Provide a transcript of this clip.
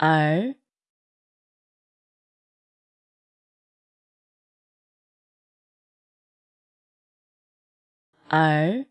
而而